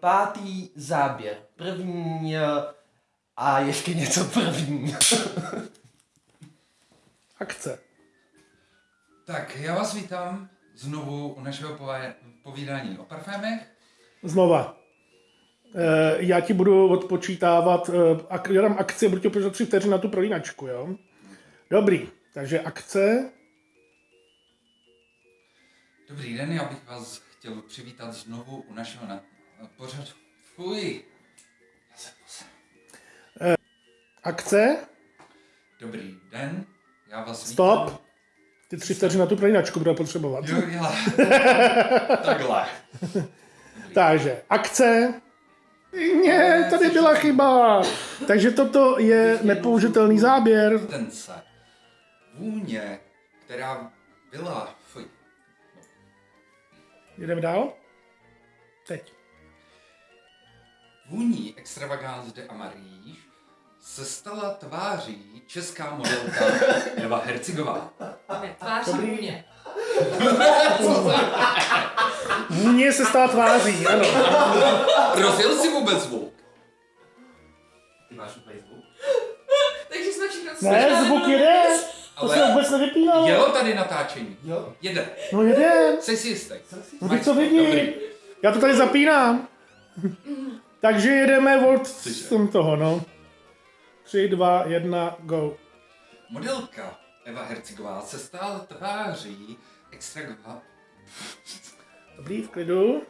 pátý záběr. První eh, a ještě něco první. Akce. Tak, já vás vítám znovu u našeho povídání o parfémech. Znova. Eh, já ti budu odpočítávat, eh, ak, já dám akci, budu ti odpočítat tři vteřiny na tu prolínačku, jo? Dobrý, takže akce. Dobrý den, já bych vás chtěl přivítat znovu u našeho na, pořadu. Fuj. Já se posem. Akce. Dobrý den, já vás Stop. vítám. Ty tři vteřiny na tu prolínačku budeme potřebovat. Jo, já. Takhle. Takže akce. Ne, tady byla chyba. Takže toto je nepoužitelný záběr. Ten se. Vůně, která byla... Fuj. Jdeme dál? Teď. Vůní Extravagance de Amaríž se stala tváří česká modelka Eva Hercigová. Ne, tváří mě. Vůně se stala tváří, ano. Rozjel si vůbec zvuk? Ty máš úplně zvuk? Takže jsme všechno Ne, zvuk jede. To se vůbec nevypínalo. jelo tady natáčení. Jo. Jede. No jede. Jsi si jistý? No to vidí. Dobrý. Já to tady zapínám. Takže jedeme volt jsem toho, no. Tři, dva, jedna, go. Modelka Eva Hercigová se stala tváří extravagance. Dobrý, v klidu.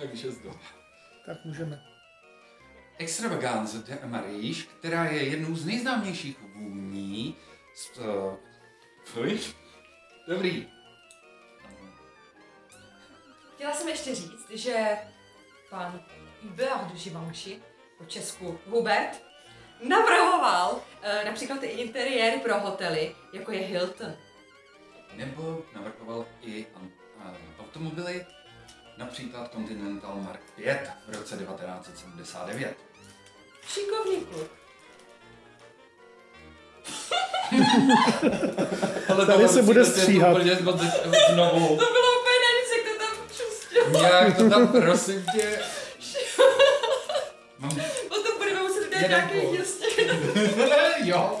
Takže zdo. Tak můžeme. Extravagance de Amaríž, která je jednou z nejznámějších vůní z... Uh. Dobrý. Chtěla jsem ještě říct, že pan Hubert de Givenchy, po česku Hubert, navrhoval eh, například i interiéry pro hotely, jako je Hilton. Nebo navrhoval i an- a- automobily, například Continental Mark 5 v roce 1979. Šikovný kluk. Ale Tady se bude stříhat. Znovu. To bylo úplně nejvíc, jak to tam přustil. Nějak to tam prosím tě. Mám... Potom budeme muset udělat Jeden nějaký ještě. jo.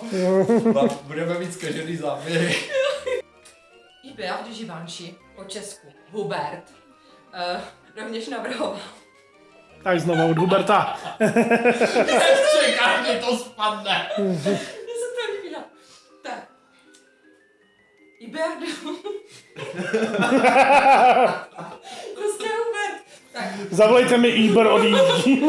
Budeme mít zkažený záběry. De Givenchy, po česku Hubert, eh, rovněž navrhoval Tak znovu od Huberta. Čekám, že to spadne. Mně se to líbí, no. Tak. Hubert. Zavolejte mi Iber odjíždím.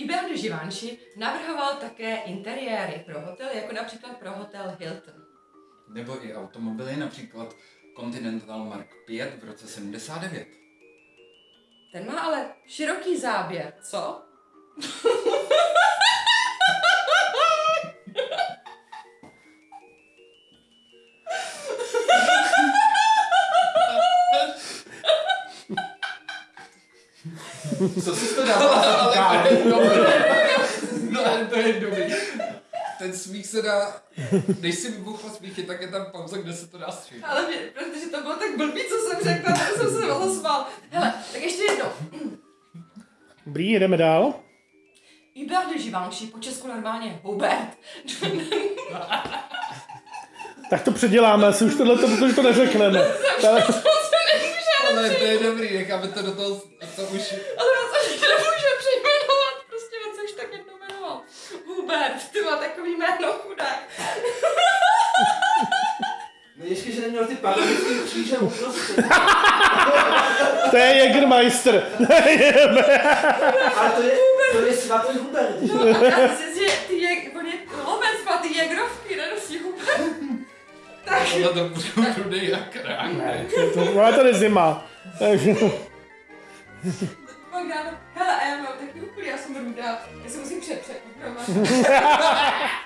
Hubert de Givenchy navrhoval také interiéry pro hotely, jako například pro hotel Hilton. Nebo i automobily, například Continental Mark 5 v roce 79. Ten má ale široký záběr, co? Co jsi to dával za Ale to je dobrý. No, ale to je dobrý. Ten smích se dá, když si vybuchla smíchy, tak je tam pauza, kde se to dá stříhat. Ale mě, protože to bylo tak blbý, co jsem řekla, tak jsem se rozsmál. Hele, tak ještě jednou. Dobrý, jedeme dál. Hubert de Givenchy, po česku normálně Hubert. Tak to předěláme, asi už tohle, protože to neřekneme. Tak, Ale to je dobrý, necháme to do toho, to už... Ale se nemůže přejmenovat, prostě on se už tak jednou jmenoval. Hubert, ty má takový jméno chudák. No ještě, že neměl ty parametrický kříže uprostřed. to je Jägermeister. Ale to je, to je svatý Hubert. Já myslím, že ty je, on je lovec, má ty jegrovky, nenosí Hubert. Tak, Ale to bude rudej jak rák. To, ale to je zima. Takže, pak dáme, hele, rudá, já se musím přepřet,